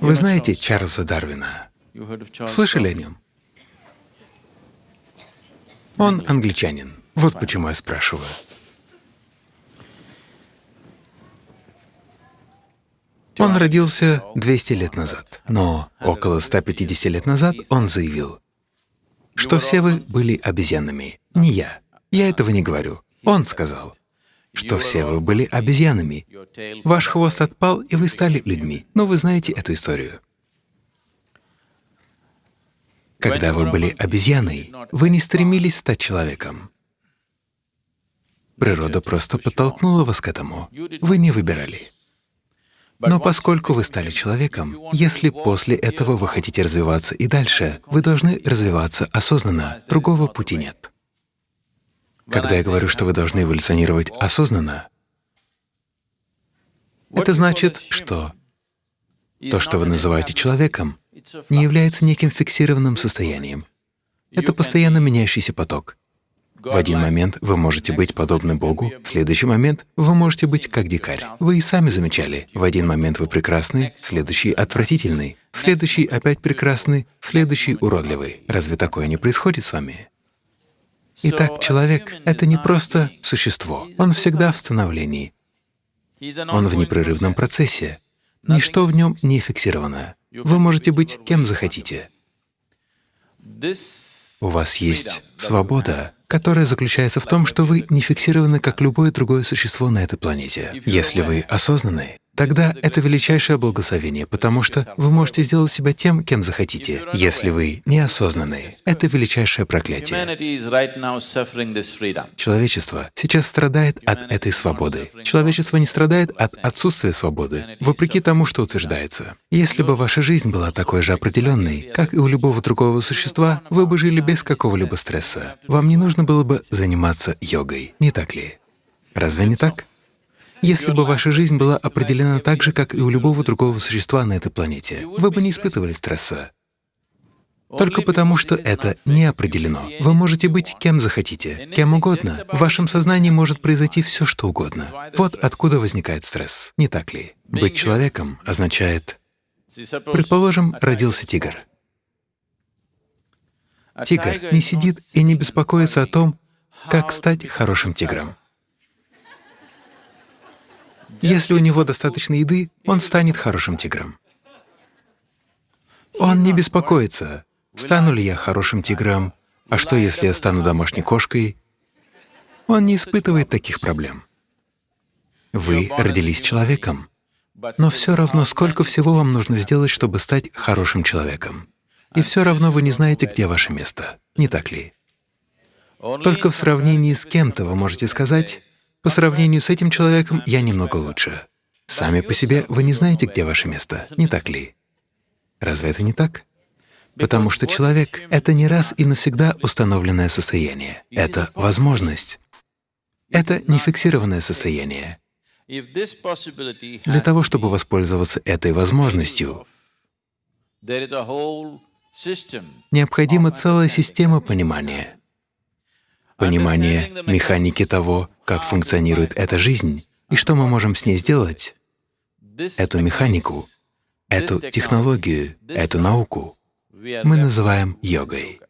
Вы знаете Чарльза Дарвина? Слышали о нем? Он англичанин. Вот почему я спрашиваю. Он родился 200 лет назад, но около 150 лет назад он заявил, что все вы были обезьянами, не я. Я этого не говорю. Он сказал, что все вы были обезьянами. Ваш хвост отпал, и вы стали людьми. Но вы знаете эту историю. Когда вы были обезьяной, вы не стремились стать человеком. Природа просто подтолкнула вас к этому. Вы не выбирали. Но поскольку вы стали человеком, если после этого вы хотите развиваться и дальше, вы должны развиваться осознанно, другого пути нет. Когда я говорю, что вы должны эволюционировать осознанно, это значит, что то, что вы называете человеком, не является неким фиксированным состоянием. Это постоянно меняющийся поток. В один момент вы можете быть подобны Богу, в следующий момент вы можете быть как дикарь. Вы и сами замечали, в один момент вы прекрасны, следующий — отвратительный, следующий опять прекрасный, в следующий — уродливый. Разве такое не происходит с вами? Итак, человек — это не просто существо, он всегда в становлении, он в непрерывном процессе, ничто в нем не фиксировано. Вы можете быть кем захотите. У вас есть свобода, которая заключается в том, что вы не фиксированы, как любое другое существо на этой планете. Если вы осознаны, тогда это величайшее благословение, потому что вы можете сделать себя тем, кем захотите. Если вы неосознанны, это величайшее проклятие. Человечество сейчас страдает от этой свободы. Человечество не страдает от отсутствия свободы, вопреки тому, что утверждается. Если бы ваша жизнь была такой же определенной, как и у любого другого существа, вы бы жили без какого-либо стресса. Вам не нужно было бы заниматься йогой, не так ли? Разве не так? Если бы ваша жизнь была определена так же, как и у любого другого существа на этой планете, вы бы не испытывали стресса. Только потому, что это не определено. Вы можете быть кем захотите, кем угодно. В вашем сознании может произойти все, что угодно. Вот откуда возникает стресс, не так ли? Быть человеком означает… Предположим, родился тигр. Тигр не сидит и не беспокоится о том, как стать хорошим тигром. Если у него достаточно еды, он станет хорошим тигром. Он не беспокоится, стану ли я хорошим тигром, а что, если я стану домашней кошкой. Он не испытывает таких проблем. Вы родились человеком, но все равно, сколько всего вам нужно сделать, чтобы стать хорошим человеком. И все равно вы не знаете, где ваше место, не так ли? Только в сравнении с кем-то вы можете сказать, по сравнению с этим человеком я немного лучше. Сами по себе вы не знаете, где ваше место, не так ли? Разве это не так? Потому что человек — это не раз и навсегда установленное состояние. Это возможность. Это не фиксированное состояние. Для того, чтобы воспользоваться этой возможностью, необходима целая система понимания понимание механики того, как функционирует эта жизнь и что мы можем с ней сделать, эту механику, эту технологию, эту науку мы называем йогой.